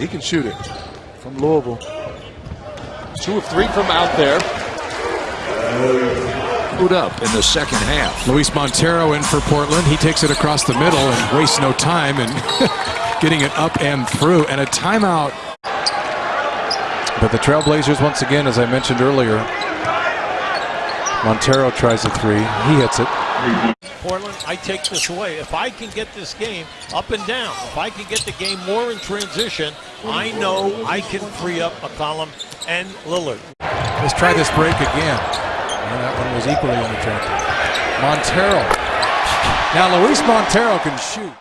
He can shoot it from Louisville. Two of three from out there. Put up in the second half. Luis Montero in for Portland. He takes it across the middle and wastes no time in getting it up and through. And a timeout. But the Trailblazers, once again, as I mentioned earlier, Montero tries a three. He hits it. Portland, I take this away. If I can get this game up and down, if I can get the game more in transition, I know I can free up McCollum and Lillard. Let's try this break again. And that one was equally unattractive. Montero. Now Luis Montero can shoot.